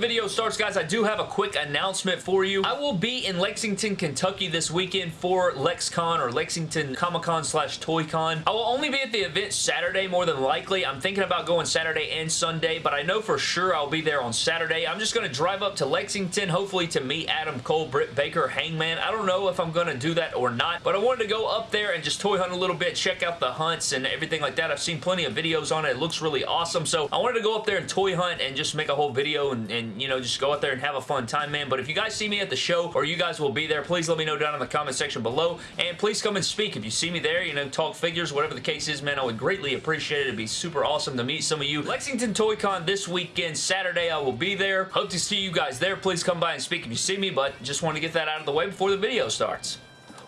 video starts, guys, I do have a quick announcement for you. I will be in Lexington, Kentucky this weekend for LexCon or Lexington Comic-Con slash ToyCon. I will only be at the event Saturday more than likely. I'm thinking about going Saturday and Sunday, but I know for sure I'll be there on Saturday. I'm just going to drive up to Lexington, hopefully to meet Adam Cole, Britt Baker, Hangman. I don't know if I'm going to do that or not, but I wanted to go up there and just toy hunt a little bit, check out the hunts and everything like that. I've seen plenty of videos on it. It looks really awesome, so I wanted to go up there and toy hunt and just make a whole video and, and, you know, just go out there and have a fun time, man. But if you guys see me at the show or you guys will be there, please let me know down in the comment section below, and please come and speak. If you see me there, you know, talk figures, whatever the case is, man, I would greatly appreciate it. It'd be super awesome to meet some of you. Lexington Toy Con this weekend, Saturday, I will be there. Hope to see you guys there. Please come by and speak if you see me, but just want to get that out of the way before the video starts.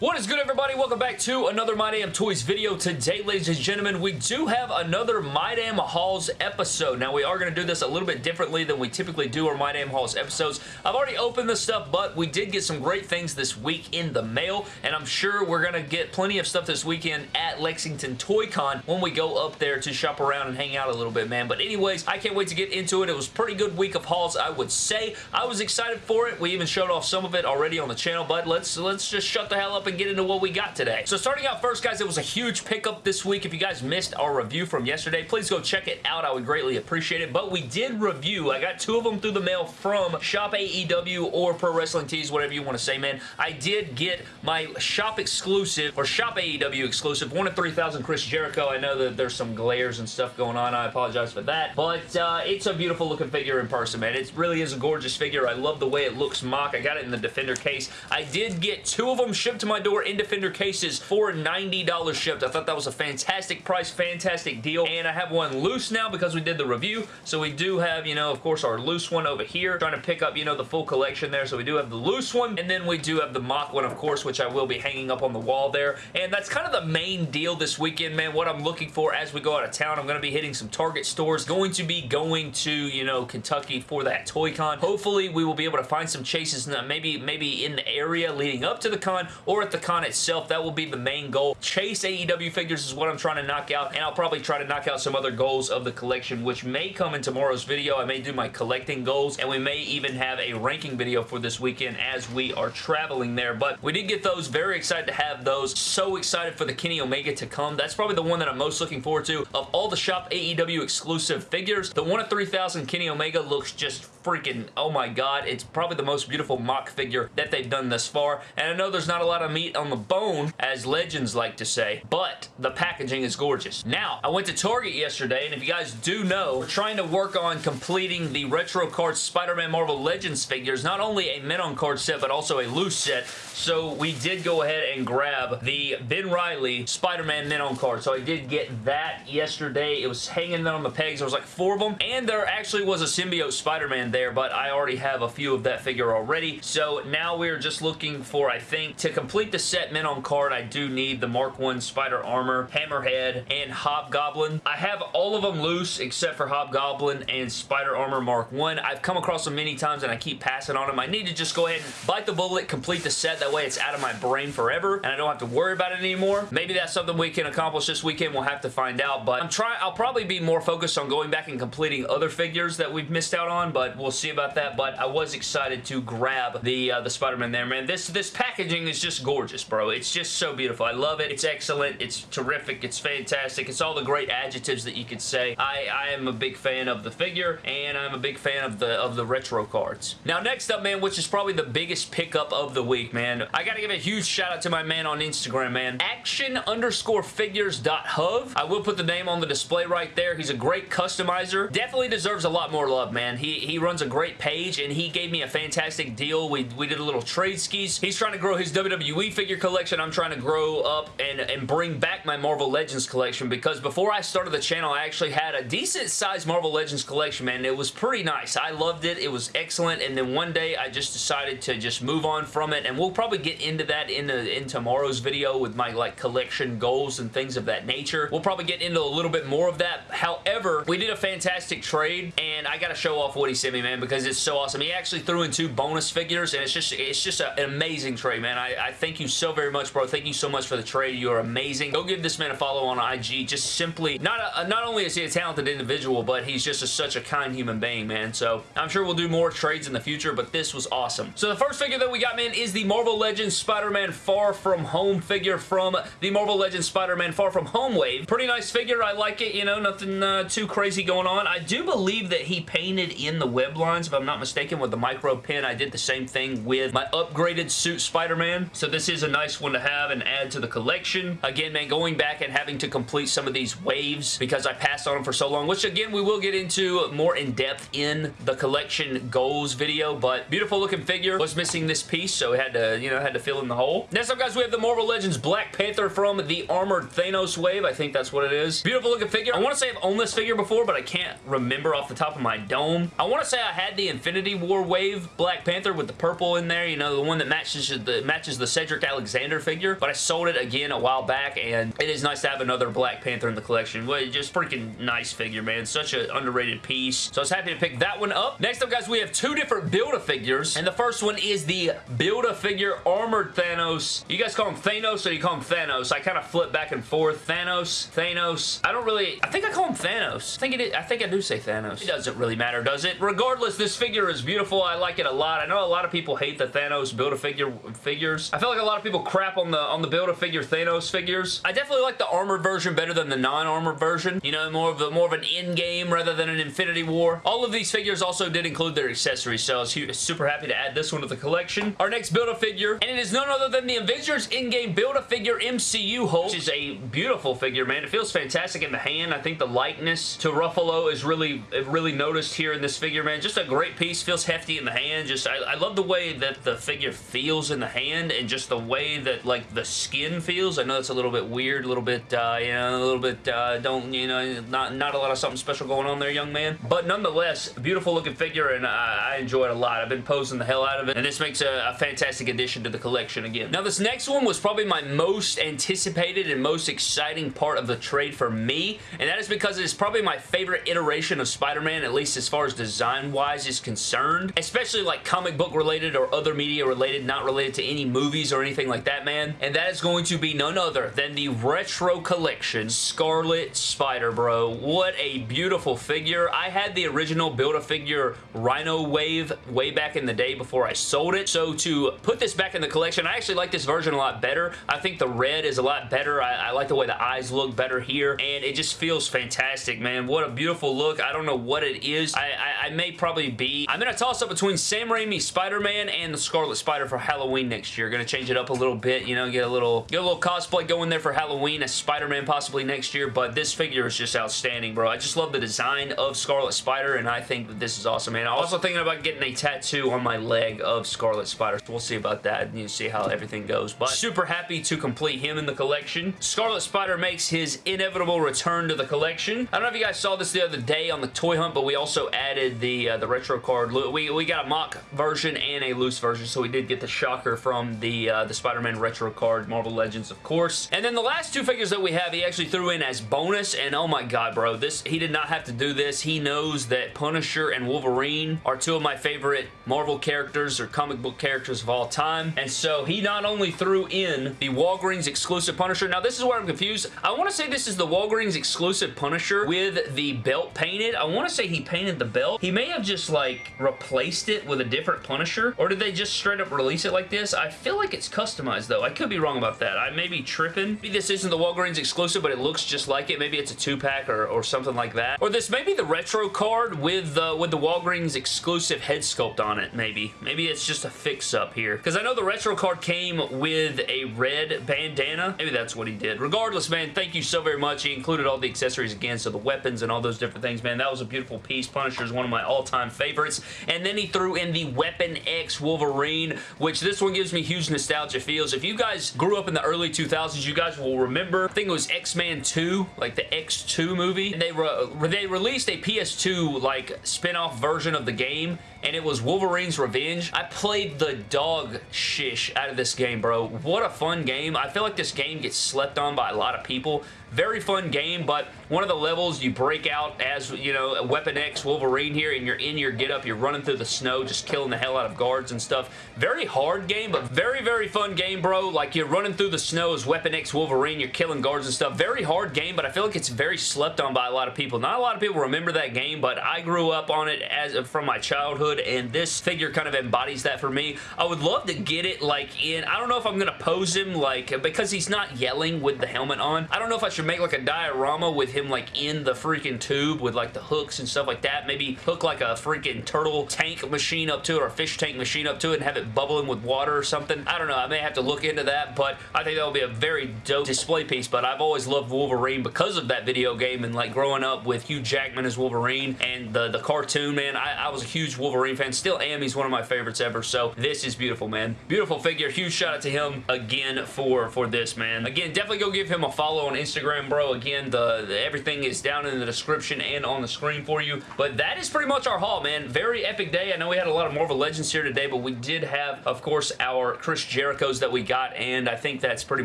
What is good, everybody? Welcome back to another My Damn Toys video. Today, ladies and gentlemen, we do have another My Damn Hauls episode. Now, we are going to do this a little bit differently than we typically do our My Damn Hauls episodes. I've already opened this stuff, but we did get some great things this week in the mail, and I'm sure we're going to get plenty of stuff this weekend at Lexington Toy Con when we go up there to shop around and hang out a little bit, man. But anyways, I can't wait to get into it. It was a pretty good week of hauls, I would say. I was excited for it. We even showed off some of it already on the channel, but let's, let's just shut the hell up and get into what we got today. So starting out first, guys, it was a huge pickup this week. If you guys missed our review from yesterday, please go check it out. I would greatly appreciate it. But we did review. I got two of them through the mail from Shop AEW or Pro Wrestling Tees, whatever you want to say, man. I did get my Shop exclusive or Shop AEW exclusive, 1 of 3000 Chris Jericho. I know that there's some glares and stuff going on. I apologize for that. But uh, it's a beautiful looking figure in person, man. It really is a gorgeous figure. I love the way it looks mock. I got it in the Defender case. I did get two of them shipped to my door in Defender cases for $90 shipped. I thought that was a fantastic price, fantastic deal. And I have one loose now because we did the review. So we do have, you know, of course, our loose one over here. Trying to pick up, you know, the full collection there. So we do have the loose one. And then we do have the mock one, of course, which I will be hanging up on the wall there. And that's kind of the main deal this weekend, man. What I'm looking for as we go out of town. I'm going to be hitting some Target stores. Going to be going to, you know, Kentucky for that Toy Con. Hopefully, we will be able to find some chases, in maybe, maybe in the area leading up to the con or at the con itself. That will be the main goal. Chase AEW figures is what I'm trying to knock out, and I'll probably try to knock out some other goals of the collection, which may come in tomorrow's video. I may do my collecting goals, and we may even have a ranking video for this weekend as we are traveling there, but we did get those. Very excited to have those. So excited for the Kenny Omega to come. That's probably the one that I'm most looking forward to. Of all the Shop AEW exclusive figures, the one of 3000 Kenny Omega looks just freaking, oh my god, it's probably the most beautiful mock figure that they've done thus far, and I know there's not a lot of meat on the bone, as Legends like to say, but the packaging is gorgeous. Now, I went to Target yesterday, and if you guys do know, we're trying to work on completing the Retro Cards Spider-Man Marvel Legends figures, not only a men on card set, but also a loose set, so we did go ahead and grab the Ben Reilly Spider-Man men on card, so I did get that yesterday. It was hanging on the pegs. There was like four of them, and there actually was a symbiote Spider-Man there, but I already have a few of that figure already, so now we're just looking for, I think, to complete the set men on card, I do need the Mark 1 Spider Armor, Hammerhead, and Hobgoblin. I have all of them loose except for Hobgoblin and Spider Armor Mark 1. I've come across them many times and I keep passing on them. I need to just go ahead and bite the bullet, complete the set. That way it's out of my brain forever and I don't have to worry about it anymore. Maybe that's something we can accomplish this weekend. We'll have to find out, but I'm trying. I'll probably be more focused on going back and completing other figures that we've missed out on, but we'll see about that. But I was excited to grab the uh, the Spider-Man there, man. This this packaging is just gorgeous, bro. It's just so beautiful. I love it. It's excellent. It's terrific. It's fantastic. It's all the great adjectives that you could say. I, I am a big fan of the figure, and I'm a big fan of the of the retro cards. Now, next up, man, which is probably the biggest pickup of the week, man. I gotta give a huge shout out to my man on Instagram, man. Action underscore figures dot hub. I will put the name on the display right there. He's a great customizer. Definitely deserves a lot more love, man. He, he runs a great page, and he gave me a fantastic deal. We, we did a little trade skis. He's trying to grow his WWE figure collection. I'm trying to grow up and, and bring back my Marvel Legends collection because before I started the channel, I actually had a decent sized Marvel Legends collection, man. It was pretty nice. I loved it. It was excellent, and then one day I just decided to just move on from it, and we'll probably get into that in, the, in tomorrow's video with my like collection goals and things of that nature. We'll probably get into a little bit more of that. However, we did a fantastic trade, and I got to show off what he sent me man, because it's so awesome. He actually threw in two bonus figures, and it's just it's just a, an amazing trade, man. I, I thank you so very much, bro. Thank you so much for the trade. You are amazing. Go give this man a follow on IG. Just simply, not a, not only is he a talented individual, but he's just a, such a kind human being, man. So I'm sure we'll do more trades in the future, but this was awesome. So the first figure that we got, man, is the Marvel Legends Spider-Man Far From Home figure from the Marvel Legends Spider-Man Far From Home wave. Pretty nice figure. I like it, you know, nothing uh, too crazy going on. I do believe that he painted in the web lines, if I'm not mistaken, with the micro pen. I did the same thing with my upgraded suit Spider-Man. So this is a nice one to have and add to the collection. Again, man, going back and having to complete some of these waves because I passed on them for so long, which again, we will get into more in depth in the collection goals video, but beautiful looking figure. Was missing this piece, so had to, you know, had to fill in the hole. Next up, guys, we have the Marvel Legends Black Panther from the Armored Thanos wave. I think that's what it is. Beautiful looking figure. I want to say I've owned this figure before, but I can't remember off the top of my dome. I want to say I had the Infinity War wave Black Panther with the purple in there, you know, the one that matches the, matches the Cedric Alexander figure, but I sold it again a while back, and it is nice to have another Black Panther in the collection. Well, just freaking nice figure, man. Such an underrated piece. So I was happy to pick that one up. Next up, guys, we have two different Build-A-Figures, and the first one is the Build-A-Figure Armored Thanos. You guys call him Thanos or you call him Thanos? I kind of flip back and forth. Thanos, Thanos. I don't really... I think I call him Thanos. I think, it is, I think I do say Thanos. It doesn't really matter, does it? Regardless, this figure is beautiful. I like it a lot. I know a lot of people hate the Thanos Build-A-Figure figures. I feel like a lot of people crap on the on the Build-A-Figure Thanos figures. I definitely like the armored version better than the non-armored version. You know, more of the more of an Endgame rather than an Infinity War. All of these figures also did include their accessories, so I was super happy to add this one to the collection. Our next Build-A-Figure, and it is none other than the Avengers Endgame Build-A-Figure MCU Hulk, which is a beautiful figure, man. It feels fantastic in the hand. I think the likeness to Ruffalo is really, really noticed here in this figure, man. Just a great piece. Feels hefty in the hand. Just, I, I love the way that the figure feels in the hand and just the way that, like, the skin feels. I know it's a little bit weird, a little bit, uh, you know, a little bit, uh, don't, you know, not, not a lot of something special going on there, young man. But nonetheless, beautiful looking figure, and I, I enjoy it a lot. I've been posing the hell out of it, and this makes a, a fantastic addition to the collection again. Now, this next one was probably my most anticipated and most exciting part of the trade for me, and that is because it is probably my favorite iteration of Spider-Man, at least as far as design-wise is concerned, especially like comic book related or other media related, not related to any movies or anything like that, man, and that is going to be none other than the Retro Collection Scarlet Spider, bro. What a beautiful figure. I had the original Build-A-Figure Rhino Wave way back in the day before I sold it, so to put this back in the collection, I actually like this version a lot better. I think the red is a lot better. I, I like the way the eyes look better here, and it just feels fantastic, man. What a beautiful look. I don't know what it is. I, I, I may probably be... I'm going to toss up between Sam Raimi Spider-Man and the Scarlet Spider for Halloween next year. To change it up a little bit, you know, get a little get a little cosplay going there for Halloween as Spider-Man possibly next year, but this figure is just outstanding, bro. I just love the design of Scarlet Spider, and I think that this is awesome, man. I'm also thinking about getting a tattoo on my leg of Scarlet Spider. We'll see about that, and you see how everything goes, but super happy to complete him in the collection. Scarlet Spider makes his inevitable return to the collection. I don't know if you guys saw this the other day on the toy hunt, but we also added the uh, the retro card. We, we got a mock version and a loose version, so we did get the shocker from the, uh, the Spider-Man retro card, Marvel Legends, of course. And then the last two figures that we have, he actually threw in as bonus, and oh my god, bro, this he did not have to do this. He knows that Punisher and Wolverine are two of my favorite Marvel characters or comic book characters of all time, and so he not only threw in the Walgreens exclusive Punisher, now this is where I'm confused. I want to say this is the Walgreens exclusive Punisher with the belt painted. I want to say he painted the belt. He may have just like replaced it with a different Punisher, or did they just straight up release it like this? I feel like it's customized though. I could be wrong about that. I may be tripping. Maybe this isn't the Walgreens exclusive, but it looks just like it. Maybe it's a two-pack or, or something like that. Or this may be the retro card with, uh, with the Walgreens exclusive head sculpt on it, maybe. Maybe it's just a fix-up here. Because I know the retro card came with a red bandana. Maybe that's what he did. Regardless, man, thank you so very much. He included all the accessories again, so the weapons and all those different things, man. That was a beautiful piece. Punisher is one of my all-time favorites. And then he threw in the Weapon X Wolverine, which this one gives me huge nostalgia feels. If you guys grew up in the early 2000s, you guys will remember, I think it was X-Men 2, like the X2 movie. And they, re they released a PS2 like spin-off version of the game and it was Wolverine's Revenge. I played the dog shish out of this game, bro. What a fun game. I feel like this game gets slept on by a lot of people. Very fun game, but one of the levels you break out as, you know, Weapon X Wolverine here, and you're in your get-up, you're running through the snow, just killing the hell out of guards and stuff. Very hard game, but very, very fun game, bro. Like, you're running through the snow as Weapon X Wolverine, you're killing guards and stuff. Very hard game, but I feel like it's very slept on by a lot of people. Not a lot of people remember that game, but I grew up on it as from my childhood, and this figure kind of embodies that for me. I would love to get it, like, in... I don't know if I'm going to pose him, like, because he's not yelling with the helmet on. I don't know if I should make, like, a diorama with him, like, in the freaking tube with, like, the hooks and stuff like that. Maybe hook, like, a freaking turtle tank machine up to it or a fish tank machine up to it and have it bubbling with water or something. I don't know. I may have to look into that, but I think that would be a very dope display piece, but I've always loved Wolverine because of that video game and, like, growing up with Hugh Jackman as Wolverine and the, the cartoon, man. I, I was a huge Wolverine fan. Still am. He's one of my favorites ever, so this is beautiful, man. Beautiful figure. Huge shout out to him again for, for this, man. Again, definitely go give him a follow on Instagram, bro. Again, the, the everything is down in the description and on the screen for you. But that is pretty much our haul, man. Very epic day. I know we had a lot of Marvel Legends here today, but we did have, of course, our Chris Jericho's that we got, and I think that's pretty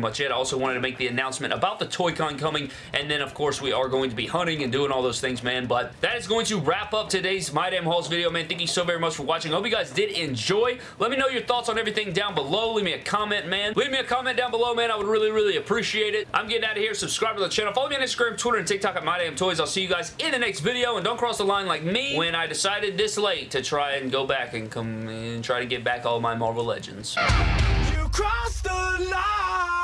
much it. I also wanted to make the announcement about the Toy-Con coming, and then, of course, we are going to be hunting and doing all those things, man. But that is going to wrap up today's My Damn Hauls video, man. Thank you so very much for watching. I hope you guys did enjoy. Let me know your thoughts on everything down below. Leave me a comment, man. Leave me a comment down below, man. I would really, really appreciate it. I'm getting out of here. Subscribe to the channel. Follow me on Instagram, Twitter, and TikTok at My Damn Toys. I'll see you guys in the next video, and don't cross the line like me when I decided this late to try and go back and come and try to get back all my Marvel Legends. You crossed the line,